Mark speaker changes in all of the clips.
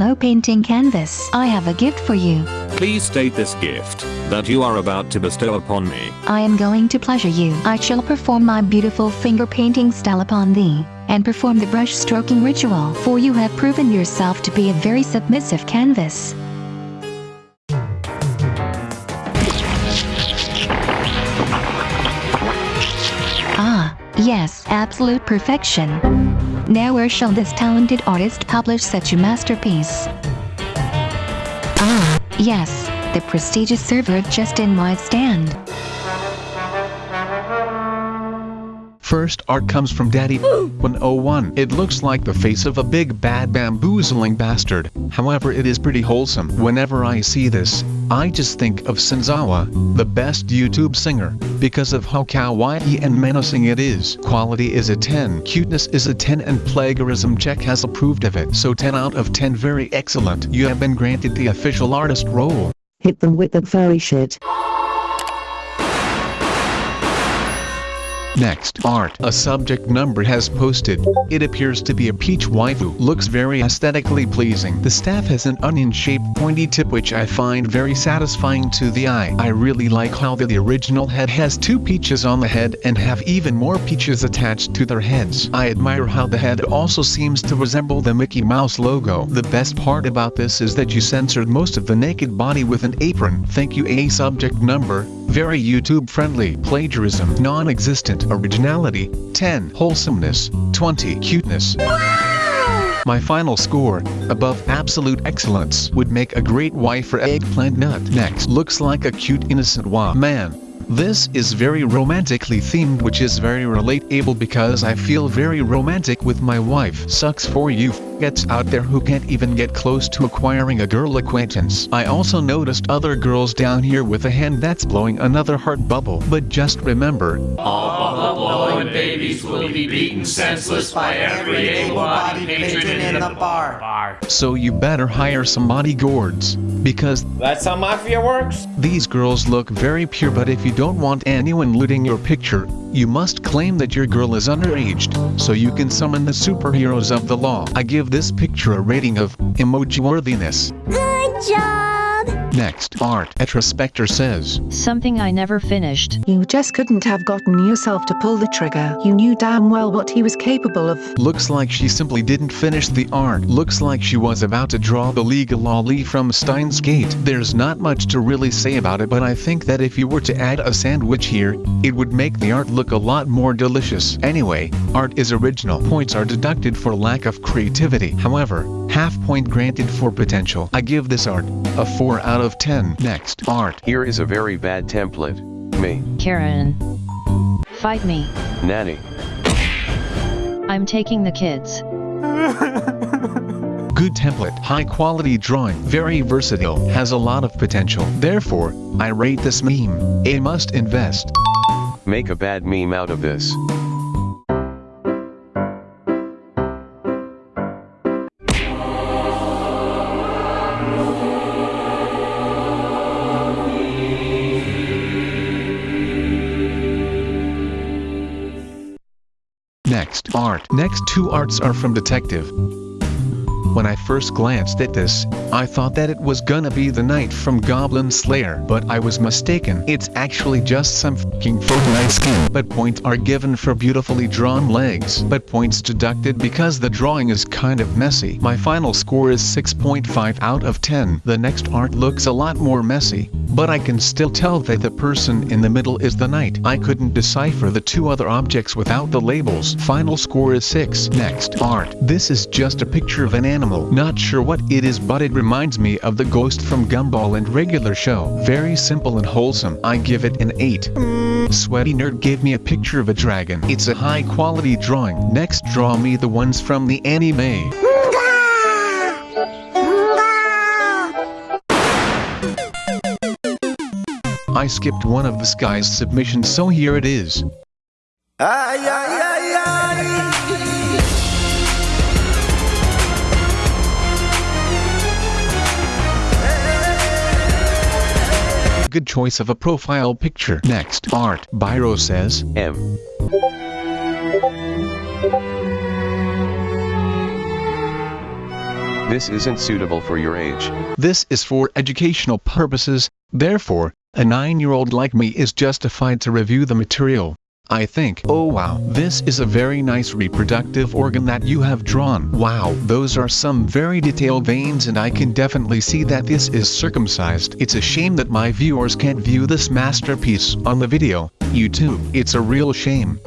Speaker 1: Hello painting canvas. I have a gift for you.
Speaker 2: Please state this gift that you are about to bestow upon me.
Speaker 1: I am going to pleasure you. I shall perform my beautiful finger painting style upon thee, and perform the brush stroking ritual, for you have proven yourself to be a very submissive canvas. Ah, yes, absolute perfection. Now where shall this talented artist publish such a masterpiece? Ah, yes, the prestigious server just in my stand.
Speaker 3: First art comes from Daddy 101. It looks like the face of a big bad bamboozling bastard. However it is pretty wholesome. Whenever I see this, I just think of Senzawa, the best YouTube singer, because of how kawaii and menacing it is. Quality is a 10, cuteness is a 10 and plagiarism check has approved of it. So 10 out of 10 very excellent. You have been granted the official artist role.
Speaker 4: Hit them with the furry shit.
Speaker 3: Next, art. A subject number has posted. It appears to be a peach waifu. Looks very aesthetically pleasing. The staff has an onion-shaped pointy tip which I find very satisfying to the eye. I really like how the, the original head has two peaches on the head and have even more peaches attached to their heads. I admire how the head also seems to resemble the Mickey Mouse logo. The best part about this is that you censored most of the naked body with an apron. Thank you a subject number. Very YouTube friendly. Plagiarism. Non-existent. Originality. 10. Wholesomeness. 20. Cuteness. My final score, above absolute excellence, would make a great wife for eggplant nut. Next, looks like a cute innocent wa man. This is very romantically themed which is very relatable because I feel very romantic with my wife. Sucks for you gets out there who can't even get close to acquiring a girl acquaintance. I also noticed other girls down here with a hand that's blowing another heart bubble. But just remember,
Speaker 5: All babies will be beaten senseless by every able-bodied patron in the bar.
Speaker 3: so you better hire some bodyguards. Because
Speaker 6: That's how Mafia works?
Speaker 3: these girls look very pure but if you don't want anyone looting your picture, you must claim that your girl is underaged, so you can summon the superheroes of the law. I give this picture a rating of emoji worthiness.
Speaker 7: Good job!
Speaker 3: Next, art. Etrospector says,
Speaker 8: Something I never finished.
Speaker 4: You just couldn't have gotten yourself to pull the trigger. You knew damn well what he was capable of.
Speaker 3: looks like she simply didn't finish the art. Looks like she was about to draw the legal lolly from Steins Gate. There's not much to really say about it but I think that if you were to add a sandwich here, it would make the art look a lot more delicious. Anyway, art is original. Points are deducted for lack of creativity. However, half point granted for potential. I give this art a 4 out of 10. Next, art.
Speaker 9: Here is a very bad template. Me.
Speaker 8: Karen. Fight me.
Speaker 9: Nanny.
Speaker 8: I'm taking the kids.
Speaker 3: Good template, high quality drawing, very versatile, has a lot of potential. Therefore, I rate this meme a must invest.
Speaker 9: Make a bad meme out of this.
Speaker 3: Art. Next two arts are from Detective. When I first glanced at this, I thought that it was gonna be the knight from Goblin Slayer, but I was mistaken. It's actually just some fucking Fortnite skin. But points are given for beautifully drawn legs, but points deducted because the drawing is kind of messy. My final score is 6.5 out of 10. The next art looks a lot more messy, but I can still tell that the person in the middle is the knight. I couldn't decipher the two other objects without the labels. Final score is 6. Next, art. This is just a picture of an animal. Not sure what it is but it reminds me of the ghost from Gumball and regular show. Very simple and wholesome. I give it an 8. Mm. Sweaty Nerd gave me a picture of a dragon. It's a high quality drawing. Next draw me the ones from the anime. I skipped one of this guy's submissions so here it is. Good choice of a profile picture. Next, art. Byro says,
Speaker 9: M. This isn't suitable for your age.
Speaker 3: This is for educational purposes, therefore, a 9-year-old like me is justified to review the material. I think, oh wow, this is a very nice reproductive organ that you have drawn. Wow, those are some very detailed veins and I can definitely see that this is circumcised. It's a shame that my viewers can't view this masterpiece on the video. YouTube, it's a real shame.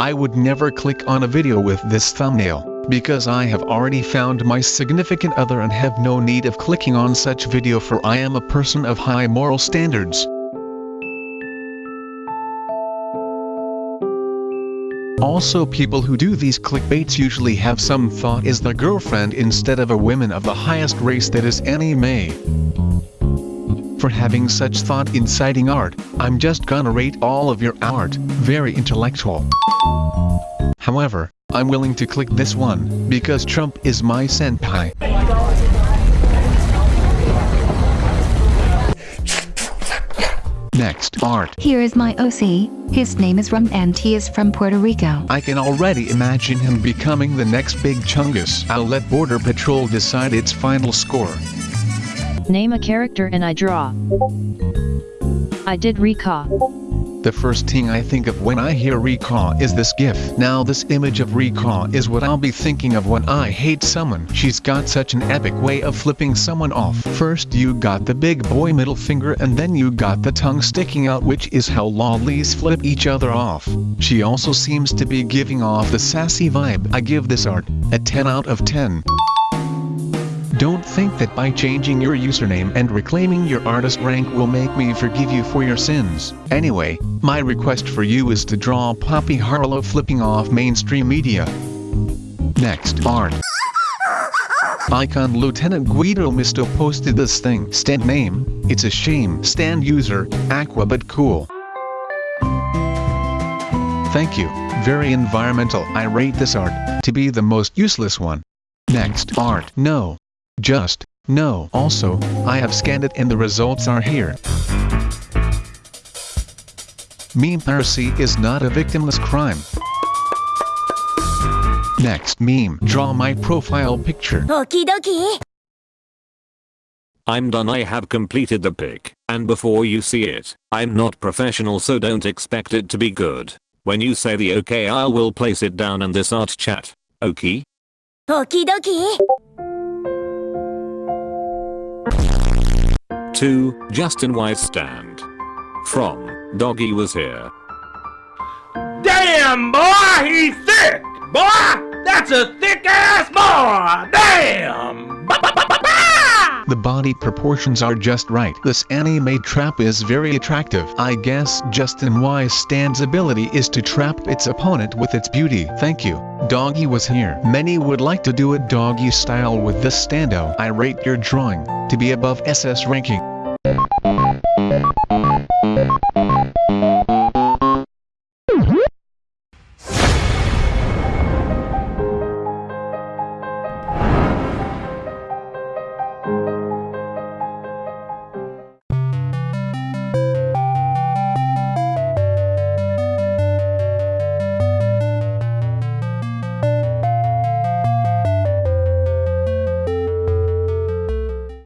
Speaker 3: I would never click on a video with this thumbnail, because I have already found my significant other and have no need of clicking on such video for I am a person of high moral standards. Also people who do these clickbaits usually have some thought is the girlfriend instead of a woman of the highest race that is anime. For having such thought inciting art, I'm just gonna rate all of your art, very intellectual. However, I'm willing to click this one, because Trump is my senpai. Next, art.
Speaker 1: Here is my OC. His name is Rum and he is from Puerto Rico.
Speaker 3: I can already imagine him becoming the next big chungus. I'll let Border Patrol decide its final score.
Speaker 8: Name a character and I draw. I did recall.
Speaker 3: The first thing I think of when I hear Recall is this gif. Now this image of Recall is what I'll be thinking of when I hate someone. She's got such an epic way of flipping someone off. First you got the big boy middle finger and then you got the tongue sticking out which is how lollies flip each other off. She also seems to be giving off the sassy vibe. I give this art a 10 out of 10. Don't think that by changing your username and reclaiming your artist rank will make me forgive you for your sins. Anyway, my request for you is to draw Poppy Harlow flipping off mainstream media. Next, art. Icon Lieutenant Guido Mista posted this thing. Stand name, it's a shame. Stand user, Aqua but cool. Thank you, very environmental. I rate this art to be the most useless one. Next, art. No, just, no. Also, I have scanned it and the results are here. Meme piracy is not a victimless crime. Next meme. Draw my profile picture.
Speaker 6: Okie dokie.
Speaker 2: I'm done I have completed the pic, and before you see it, I'm not professional so don't expect it to be good. When you say the okay I will place it down in this art chat. Okay?
Speaker 6: Okie dokie.
Speaker 2: 2. Justin Wise stand. From, Doggy was here.
Speaker 5: Damn, boy, he's thick! Boy, that's a thick ass boy! Damn! Ba, ba, ba, ba, ba!
Speaker 3: The body proportions are just right. This anime trap is very attractive. I guess Justin Wise Stand's ability is to trap its opponent with its beauty. Thank you. Doggy was here. Many would like to do it doggy style with this stando. I rate your drawing to be above SS ranking.